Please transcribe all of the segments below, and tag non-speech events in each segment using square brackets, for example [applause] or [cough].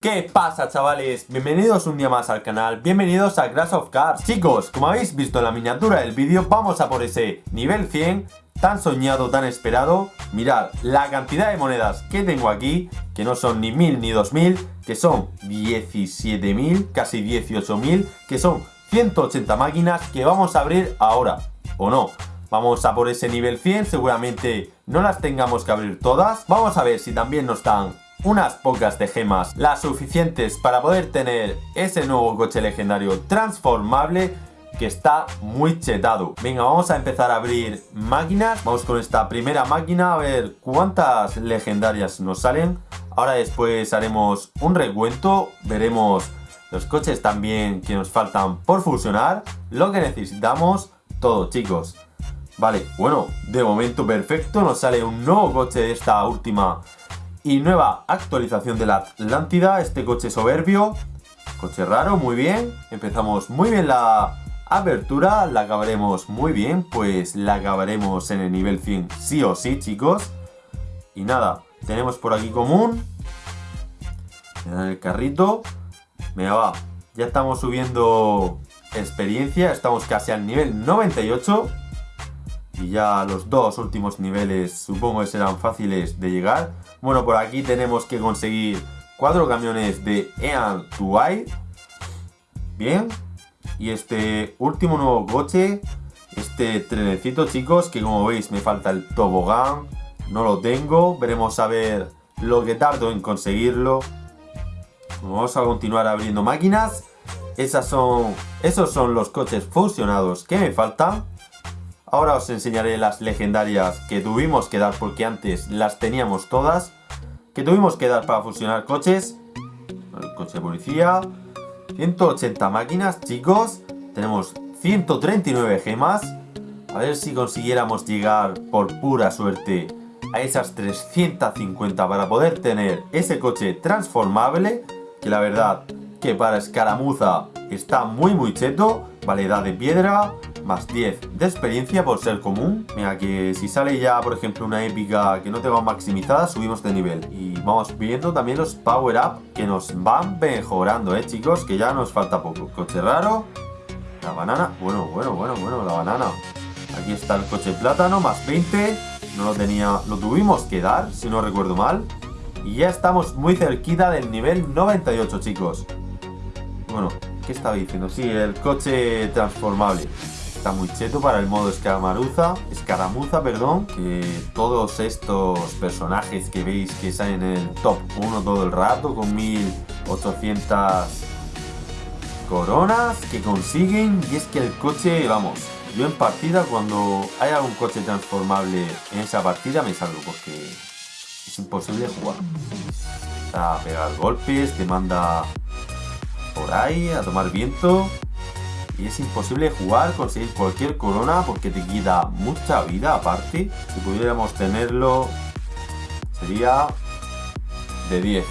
¿Qué pasa chavales? Bienvenidos un día más al canal, bienvenidos a Crash of Cars. Chicos, como habéis visto en la miniatura del vídeo, vamos a por ese nivel 100 Tan soñado, tan esperado. Mirad, la cantidad de monedas que tengo aquí Que no son ni 1000 ni 2000 Que son 17.000, casi 18.000 Que son 180 máquinas que vamos a abrir ahora. ¿O no? Vamos a por ese nivel 100, seguramente no las tengamos que abrir todas. Vamos a ver si también nos dan unas pocas de gemas, las suficientes para poder tener ese nuevo coche legendario transformable que está muy chetado. Venga, vamos a empezar a abrir máquinas. Vamos con esta primera máquina a ver cuántas legendarias nos salen. Ahora después haremos un recuento, veremos los coches también que nos faltan por fusionar, lo que necesitamos, todo chicos. Vale, bueno, de momento perfecto, nos sale un nuevo coche de esta última y nueva actualización de la Atlántida, este coche soberbio, coche raro, muy bien, empezamos muy bien la apertura, la acabaremos muy bien, pues la acabaremos en el nivel 100 sí o sí chicos, y nada, tenemos por aquí común, en el carrito, me va, ya estamos subiendo experiencia, estamos casi al nivel 98, y ya los dos últimos niveles supongo que serán fáciles de llegar. Bueno, por aquí tenemos que conseguir cuatro camiones de Ean Tuai. Bien. Y este último nuevo coche, este trenecito chicos, que como veis me falta el tobogán. No lo tengo, veremos a ver lo que tardo en conseguirlo. Vamos a continuar abriendo máquinas. Esas son, esos son los coches fusionados que me faltan. Ahora os enseñaré las legendarias que tuvimos que dar porque antes las teníamos todas. Que tuvimos que dar para fusionar coches. Coche de policía. 180 máquinas, chicos. Tenemos 139 gemas. A ver si consiguiéramos llegar por pura suerte a esas 350 para poder tener ese coche transformable. Que la verdad que para escaramuza está muy muy cheto. Validad de piedra, más 10 de experiencia por ser común. Mira que si sale ya, por ejemplo, una épica que no tenga maximizada, subimos de nivel. Y vamos viendo también los power up que nos van mejorando, ¿eh, chicos? Que ya nos falta poco. Coche raro, la banana. Bueno, bueno, bueno, bueno, la banana. Aquí está el coche plátano, más 20. No lo tenía, lo tuvimos que dar, si no recuerdo mal. Y ya estamos muy cerquita del nivel 98, chicos. Bueno, ¿qué estaba diciendo? Sí, el coche transformable. Está muy cheto para el modo escaramuza, escaramuza, perdón, que todos estos personajes que veis que salen en el top 1 todo el rato con 1800 coronas que consiguen y es que el coche, vamos, yo en partida cuando hay algún coche transformable en esa partida me salgo porque es imposible jugar. A pegar golpes, te manda por ahí a tomar viento y es imposible jugar, conseguir cualquier corona porque te quita mucha vida aparte. Si pudiéramos tenerlo sería de 10.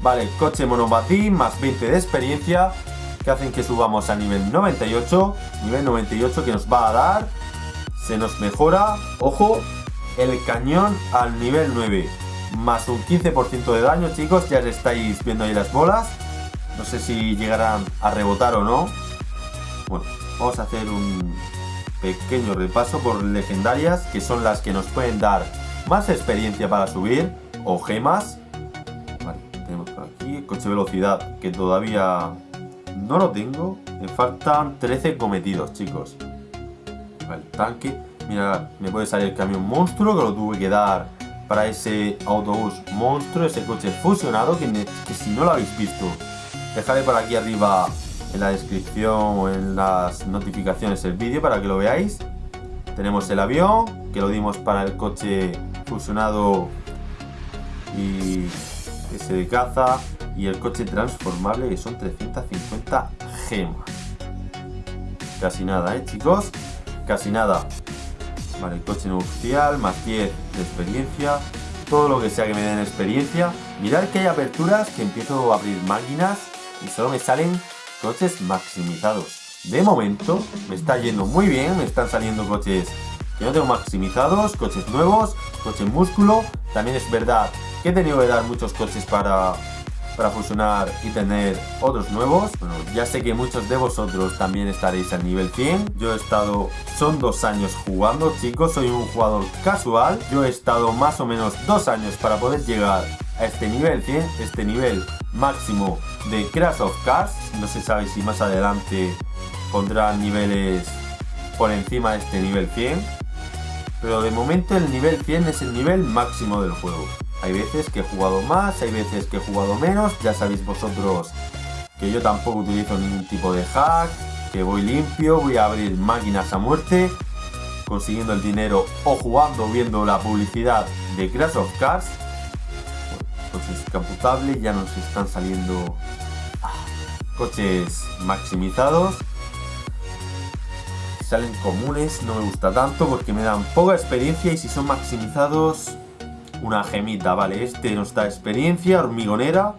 Vale, coche monobatí más 20 de experiencia que hacen que subamos a nivel 98. Nivel 98 que nos va a dar, se nos mejora, ojo, el cañón al nivel 9. Más un 15% de daño, chicos, ya estáis viendo ahí las bolas. No sé si llegarán a rebotar o no. Bueno, vamos a hacer un pequeño repaso por legendarias, que son las que nos pueden dar más experiencia para subir, o gemas. Vale, tenemos por aquí el coche velocidad, que todavía no lo tengo. Me faltan 13 cometidos, chicos. Vale, tanque. Mira, me puede salir el camión monstruo, que lo tuve que dar para ese autobús monstruo, ese coche fusionado, que, que si no lo habéis visto, dejaré por aquí arriba en la descripción o en las notificaciones el vídeo para que lo veáis. Tenemos el avión, que lo dimos para el coche fusionado y ese de caza. Y el coche transformable, que son 350 gemas. Casi nada, ¿eh, chicos? Casi nada. Vale, el coche nupcial, más 10 de experiencia. Todo lo que sea que me den experiencia. Mirad que hay aperturas que empiezo a abrir máquinas y solo me salen coches maximizados. De momento me está yendo muy bien, me están saliendo coches que no tengo maximizados, coches nuevos, coches músculo. También es verdad que he tenido que dar muchos coches para para fusionar y tener otros nuevos. Bueno, ya sé que muchos de vosotros también estaréis al nivel 100. Yo he estado, son dos años jugando, chicos. Soy un jugador casual. Yo he estado más o menos dos años para poder llegar a este nivel 100, este nivel máximo de Crash of Cars. No se sabe si más adelante pondrán niveles por encima de este nivel 100. Pero de momento el nivel 100 es el nivel máximo del juego. Hay veces que he jugado más, hay veces que he jugado menos. Ya sabéis vosotros que yo tampoco utilizo ningún tipo de hack. Que voy limpio, voy a abrir máquinas a muerte. Consiguiendo el dinero o jugando viendo la publicidad de Crash of Cars. Coches caputables, ya nos están saliendo ah, coches maximizados salen comunes no me gusta tanto porque me dan poca experiencia y si son maximizados una gemita, vale, este nos da experiencia, hormigonera.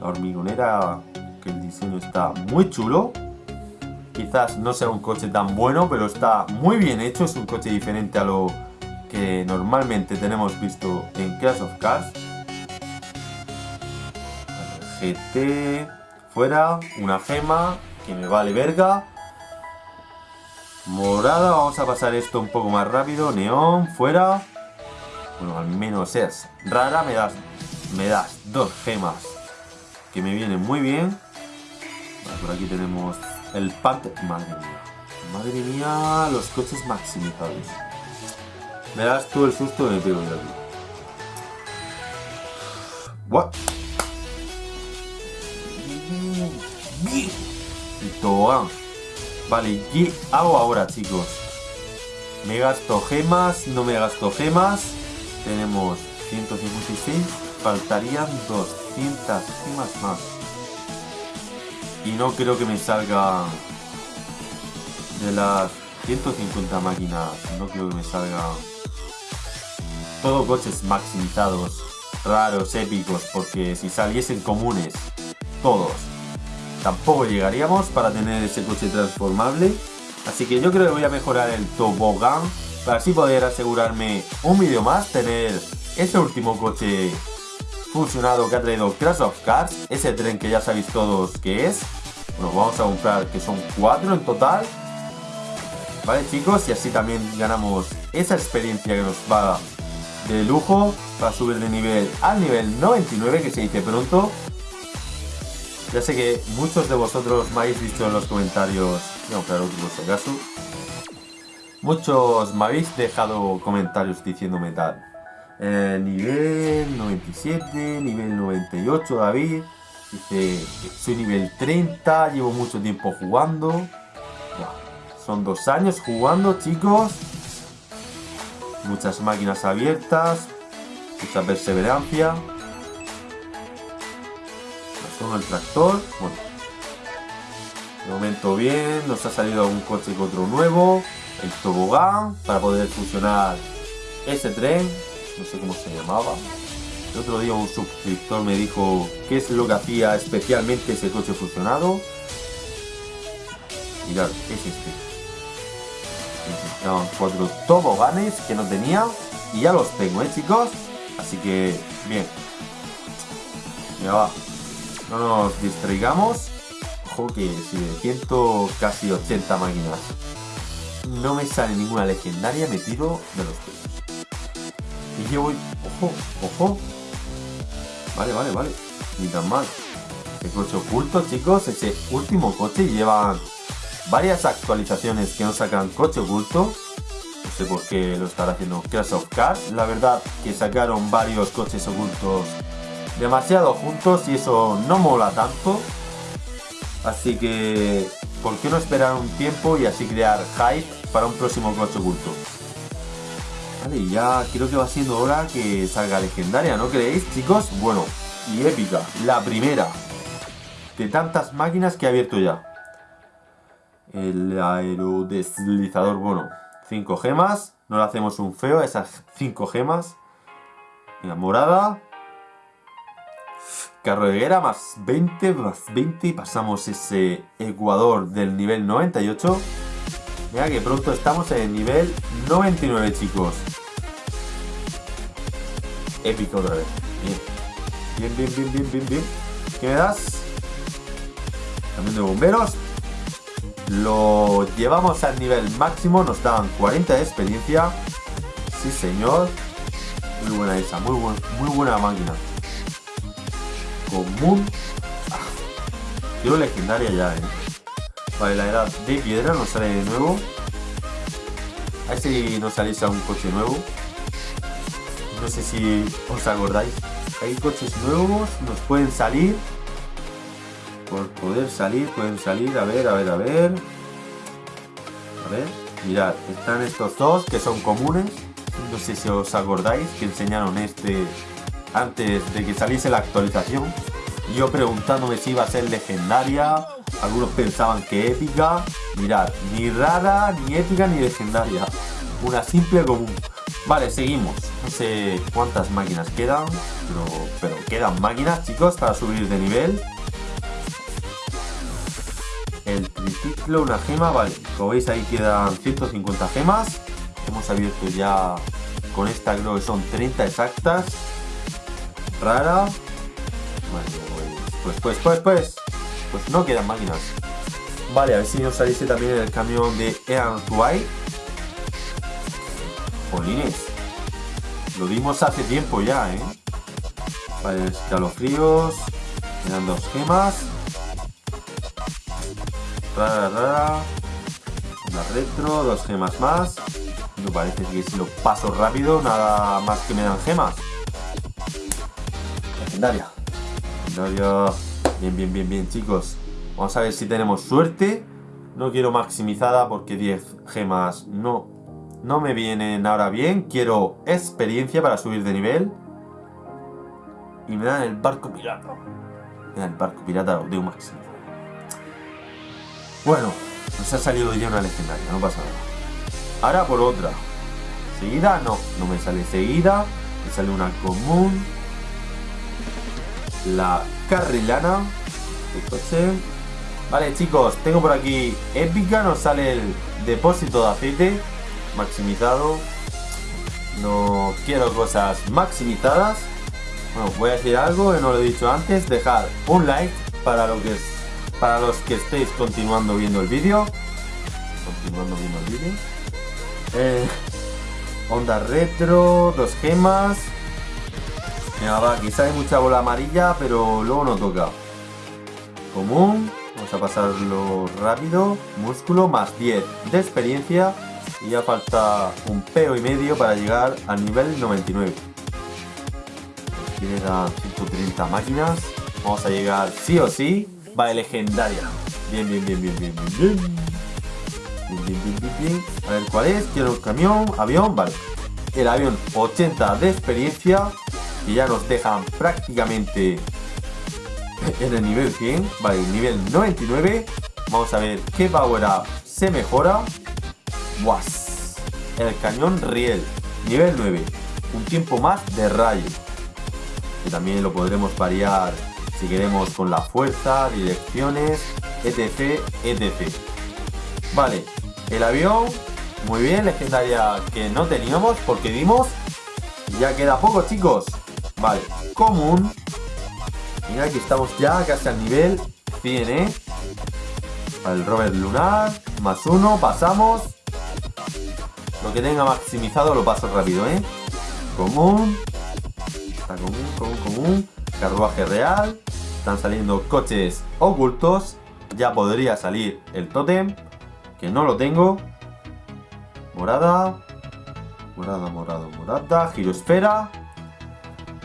La hormigonera, que el diseño está muy chulo. Quizás no sea un coche tan bueno, pero está muy bien hecho. Es un coche diferente a lo que normalmente tenemos visto en Clash of Cars. GT, fuera, una gema, que me vale verga. Morada, vamos a pasar esto un poco más rápido. Neón, fuera. Bueno, al menos es rara. Me das, me das dos gemas que me vienen muy bien. por aquí tenemos el Panther. Madre mía. Madre mía, los coches maximizados. Me das tú el susto de me pego yo aquí. What? Tobogán. Vale, ¿qué hago ahora, chicos? Me gasto gemas, no me gasto gemas. Tenemos 156, faltarían 200 gemas más. Y no creo que me salga de las 150 máquinas, no creo que me salga todos coches maximizados, raros, épicos, porque si saliesen comunes, todos, tampoco llegaríamos para tener ese coche transformable. Así que yo creo que voy a mejorar el tobogán para así poder asegurarme un vídeo más, tener ese último coche fusionado que ha traído Crash of Cars, ese tren que ya sabéis todos que es. Bueno, vamos a comprar que son cuatro en total. Vale chicos, y así también ganamos esa experiencia que nos va de lujo para subir de nivel al nivel 99 que se dice pronto. Ya sé que muchos de vosotros me habéis dicho en los comentarios, comprar otro por si acaso, Muchos me habéis dejado comentarios diciéndome tal. Eh, nivel 97, nivel 98 David. Dice, soy nivel 30, llevo mucho tiempo jugando. son dos años jugando, chicos. Muchas máquinas abiertas. Mucha perseverancia. Son el tractor. Bueno. De momento bien. Nos ha salido algún coche con otro nuevo el tobogán para poder fusionar ese tren, no sé cómo se llamaba. El otro día un suscriptor me dijo qué es lo que hacía especialmente ese coche fusionado. Mirad, es este. Cuatro toboganes que no tenía y ya los tengo, ¿eh, chicos? Así que, bien. Va. No nos distraigamos. Ojo que si de ciento casi 80 máquinas no me sale ninguna legendaria, me tiro de los pelos. Y yo voy... ¡Ojo! ¡Ojo! Vale, vale, vale. Ni tan mal. El coche oculto, chicos. Ese último coche lleva varias actualizaciones que no sacan coche oculto. No sé por qué lo estará haciendo Crash of Cars. La verdad que sacaron varios coches ocultos demasiado juntos y eso no mola tanto. Así que ¿por qué no esperar un tiempo y así crear hype para un próximo coche oculto? Vale, ya creo que va siendo hora que salga legendaria, ¿no creéis, chicos? Bueno, y épica, la primera de tantas máquinas que he abierto ya. El aerodeslizador, bueno, 5 gemas. No le hacemos un feo a esas 5 gemas. Mira, morada, Carroguera más 20, más 20 y pasamos ese Ecuador del nivel 98. Mira que pronto estamos en el nivel 99, chicos. Épico otra vez. Bien, bien, bien, bien, bien, bien. ¿Qué me das? Camión de bomberos. Lo llevamos al nivel máximo. Nos dan 40 de experiencia. Sí, señor. Muy buena esa. Muy, muy buena máquina. Común. Quiero legendaria ya, eh. Vale, la edad de piedra nos sale de nuevo. A si nos saliese un coche nuevo. No sé si os acordáis. Hay coches nuevos, nos pueden salir. Por poder salir, pueden salir. A ver, a ver, a ver. A ver, mirad, están estos dos que son comunes. No sé si os acordáis que enseñaron este antes de que saliese la actualización. Yo preguntándome si iba a ser legendaria. Algunos pensaban que épica. Mirad, ni rara, ni épica, ni legendaria. Una simple común. Vale, seguimos. No sé cuántas máquinas quedan, pero, pero quedan máquinas, chicos, para subir de nivel. El triciclo, una gema, vale. Como veis ahí quedan 150 gemas. Hemos abierto ya con esta, creo que son 30 exactas. Rara. Pues, pues, pues, pues. Pues no quedan máquinas. Vale, a ver si nos saliese también el camión de Ean White. Jolines. Lo dimos hace tiempo ya, ¿eh? Vale, escalofríos. Me dan dos gemas. Rara, rara. Una retro, dos gemas más. Me parece que si lo paso rápido, nada más que me dan gemas. Legendaria. Bien, bien, bien, bien, chicos. Vamos a ver si tenemos suerte. No quiero maximizada porque 10 gemas no, no me vienen ahora bien. Quiero experiencia para subir de nivel. Y me dan el barco pirata. Me dan el barco pirata de un máximo. Bueno, nos ha salido ya una legendaria, no pasa nada. Ahora por otra. Seguida, no, no me sale seguida. Me sale una común. La carrilana. El coche. Vale chicos, tengo por aquí épica, nos sale el depósito de aceite maximizado. No quiero cosas maximizadas. Bueno, voy a decir algo que no lo he dicho antes. Dejar un like para, lo que es, para los que estéis continuando viendo el vídeo. Continuando viendo el vídeo. Eh, onda retro, dos gemas. Mira, va, quizá hay mucha bola amarilla, pero luego no toca. Común. Vamos a pasarlo rápido. Músculo más 10 de experiencia. Y ya falta un peo y medio para llegar al nivel 99. Quedan 130 máquinas. Vamos a llegar sí o sí. Vale, legendaria. Bien, bien, bien, bien, bien, bien, bien. Bien, bien, bien, bien, bien. A ver cuál es. Quiero un camión, avión, vale. El avión 80 de experiencia. Y ya nos dejan prácticamente en el nivel 100. Vale, nivel 99. Vamos a ver qué power up se mejora. Was. El cañón riel. Nivel 9. Un tiempo más de rayo. Que también lo podremos variar si queremos con la fuerza, direcciones, etc, etc. Vale, el avión, muy bien, legendaria que no teníamos porque dimos. Ya queda poco, chicos. Vale, común. Mira, aquí estamos ya casi al nivel 100, ¿eh? Vale, el rover lunar, más uno, pasamos. Lo que tenga maximizado lo paso rápido, ¿eh? Común. Está común, común, común. Carruaje real. Están saliendo coches ocultos. Ya podría salir el tótem. Que no lo tengo. Morada. Morada, morada, morada. Girosfera.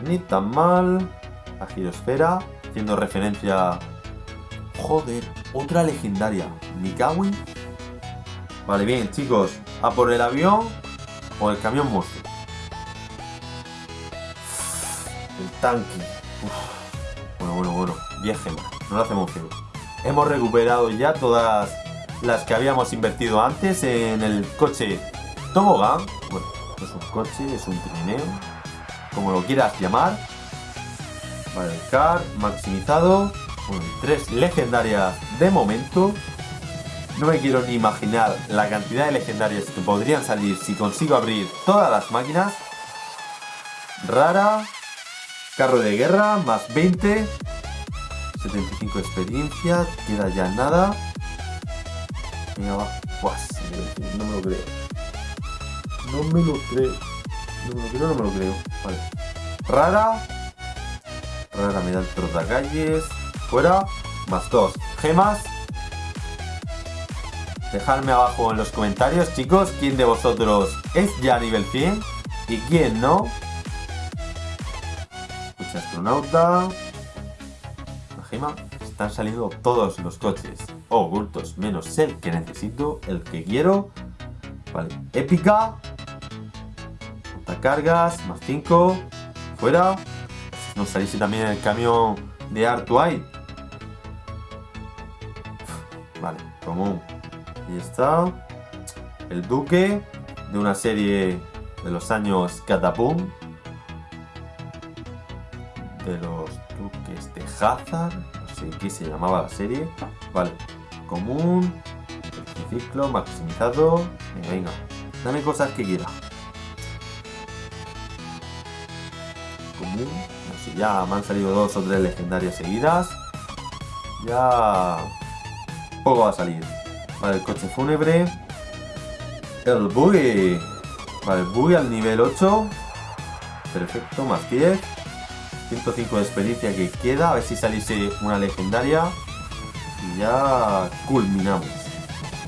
Ni tan mal. La girosfera. Haciendo referencia... Joder, otra legendaria. Mikawi. Vale, bien, chicos. A por el avión o el camión monstruo. El tanque. Bueno, bueno, bueno. 10 gemas. No lo hacemos feo. Hemos recuperado ya todas las que habíamos invertido antes en el coche tobogán. Bueno, no es un coche, es un trineo. Como lo quieras llamar. Vale, car, maximizado. Tres legendarias de momento. No me quiero ni imaginar la cantidad de legendarias que podrían salir si consigo abrir todas las máquinas. Rara. Carro de guerra, más 20. 75 de experiencia, queda ya nada. Venga, va. Buah, no me lo creo. No me lo creo. No me lo creo, no me lo creo. Vale. Rara. Rara me da el calles. Fuera. Más dos. Gemas. Dejadme abajo en los comentarios, chicos, quién de vosotros es ya nivel 100 y quién no. Coche astronauta. La gema. Están saliendo todos los coches ocultos, menos el que necesito, el que quiero. Vale, épica. Cargas, más 5. Fuera. Nos saliste también el camión de Artuay. Vale, común. Y está. El duque de una serie de los años Catapum. De los duques de Hazard. No sé qué se llamaba la serie. Vale. Común. El ciclo maximizado. Venga, venga. Dame cosas que quiera. Ya me han salido dos o tres legendarias seguidas. Ya... Poco va a salir. Vale, el coche fúnebre. El buggy. Vale, buggy al nivel 8. Perfecto, más 10. 105 de experiencia que queda. A ver si saliese una legendaria. Y ya culminamos.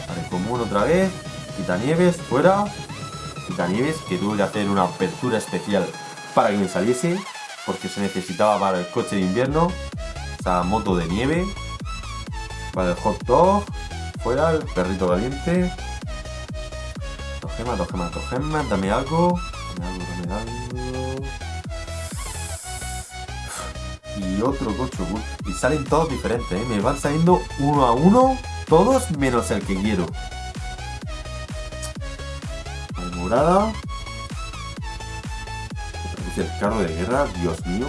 Vale, común otra vez. Quitanieves, fuera. Quitanieves, que tuve que hacer una apertura especial para que me saliese. Porque se necesitaba para el coche de invierno. Esa moto de nieve. Vale, el hot dog. Fuera, el perrito caliente. Dos gemas, dos gemas, dos gemas. Dame algo. Dame algo, dame algo. Y otro coche Y salen todos diferentes, ¿eh? Me van saliendo uno a uno. Todos menos el que quiero. Vale, morada. El carro de guerra, Dios mío.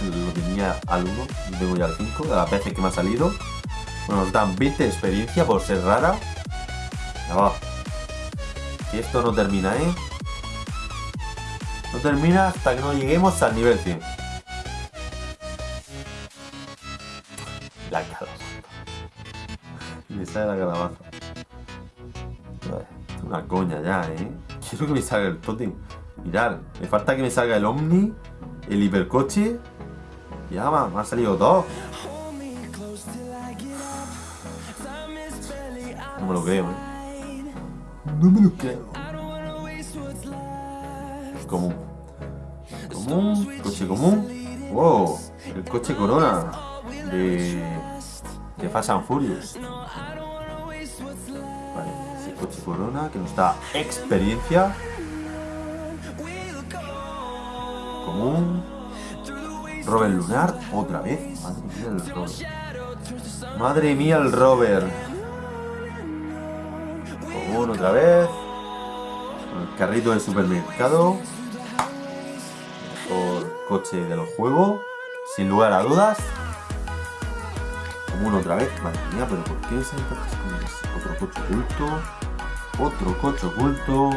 Lo tenía al 1, lo tengo ya al 5, de las veces que me ha salido. Bueno, nos dan 20 de experiencia por ser rara. Ya va. Y esto no termina, ¿eh? No termina hasta que no lleguemos al nivel 100. La calabaza. Me sale la calabaza. Es una coña ya, ¿eh? [laughs] Quiero que me salga el totem. Mirad, me falta que me salga el Omni, el hipercoche. Ya, me han salido dos. No me lo creo, ¿eh? No me lo creo. Común. Común. Coche común. Wow. El coche Corona. De... De Fast and Furious. Vale. Ese coche Corona que nos da experiencia. Común. Robert Lunar. Otra vez. Madre mía el Robert. Madre mía el Robert otra vez. El carrito del supermercado. Por coche del juego. Sin lugar a dudas. Común otra vez. Madre mía, pero ¿por qué ese Otro coche oculto. Otro coche oculto.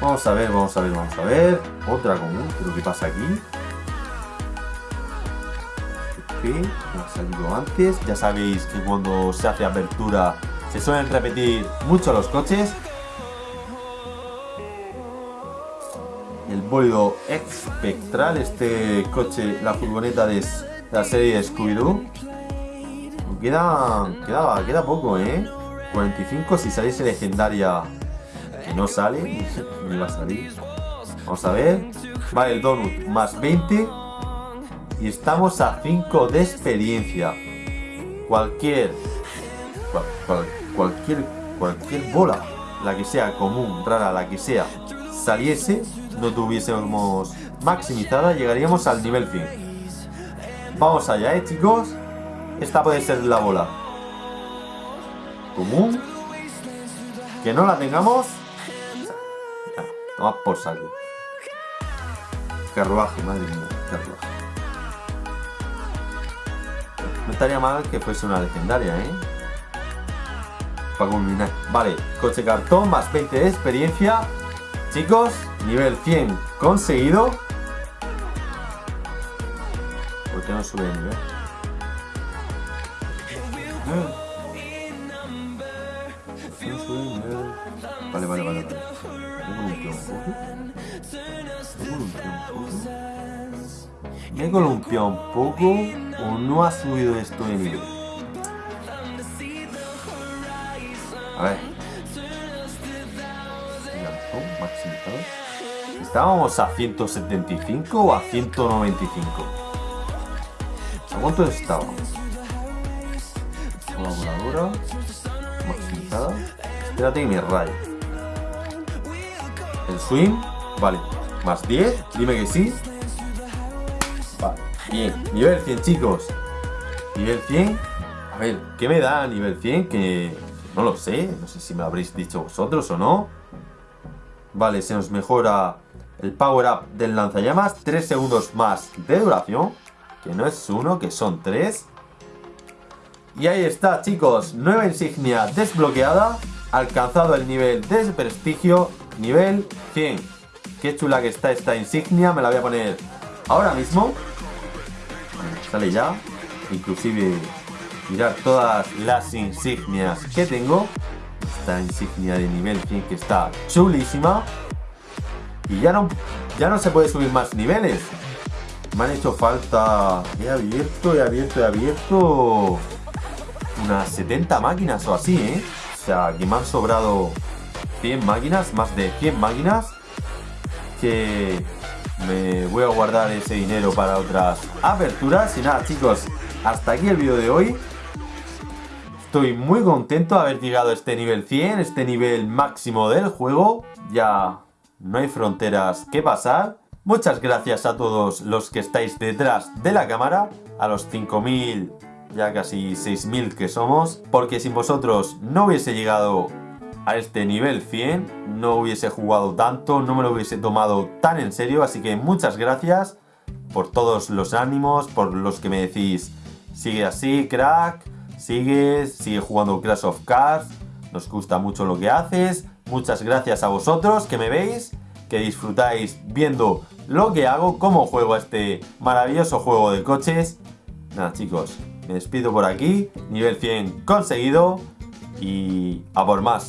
Vamos a ver, vamos a ver, vamos a ver. Otra común. ¿Pero qué pasa aquí? ¿Qué? ha salido antes. Ya sabéis que cuando se hace apertura se suelen repetir mucho los coches. El bólido espectral, este coche, la furgoneta de la serie Scooby-Doo. Queda, queda, queda poco, ¿eh? 45 si saliese legendaria no sale, me va a salir. Vamos a ver. Vale, el donut más 20. Y estamos a 5 de experiencia. Cualquier cualquier, cualquier bola, la que sea común, rara, la que sea, saliese, no tuviésemos maximizada, llegaríamos al nivel 100. Vamos allá, ¿eh, chicos? Esta puede ser la bola. Común. Que no la tengamos. Toma por saco. Carruaje, madre mía, carruaje. No estaría mal que fuese una legendaria, ¿eh? para culminar. Vale, coche cartón más 20 de experiencia. Chicos, nivel 100 conseguido. que no sube de nivel? Me he columpiado un poco. O no ha subido esto de nivel. A ver. ¿Estábamos a 175 o a 195? ¿A cuánto estábamos? Colaboradora. Maximizada. Espérate que me rayo. El swing. Vale. Más 10. Dime que sí. Vale. Bien. Nivel 100, chicos. Nivel 100. A ver, ¿qué me da a nivel 100? Que no lo sé. No sé si me lo habréis dicho vosotros o no. Vale, se nos mejora el power up del lanzallamas. 3 segundos más de duración. Que no es uno, que son 3. Y ahí está, chicos. Nueva insignia desbloqueada. Alcanzado el nivel de prestigio. Nivel 100. Qué chula que está esta insignia. Me la voy a poner ahora mismo. Sale ya. Inclusive, mirar todas las insignias que tengo. Esta insignia de nivel 100 que está chulísima. Y ya no, ya no se puede subir más niveles. Me han hecho falta... He abierto, he abierto, he abierto... Unas 70 máquinas o así, ¿eh? O sea, que me han sobrado 100 máquinas, más de 100 máquinas. Que me voy a guardar ese dinero para otras aperturas. Y nada, chicos, hasta aquí el vídeo de hoy. Estoy muy contento de haber llegado a este nivel 100, este nivel máximo del juego. Ya no hay fronteras que pasar. Muchas gracias a todos los que estáis detrás de la cámara, a los 5000, ya casi 6000 que somos, porque sin vosotros no hubiese llegado a este nivel 100, no hubiese jugado tanto, no me lo hubiese tomado tan en serio, así que muchas gracias por todos los ánimos, por los que me decís, sigue así, crack, sigue, sigue jugando Crash of Cards, nos gusta mucho lo que haces, muchas gracias a vosotros que me veis, que disfrutáis viendo lo que hago, cómo juego a este maravilloso juego de coches. Nada chicos, me despido por aquí, nivel 100 conseguido y a por más.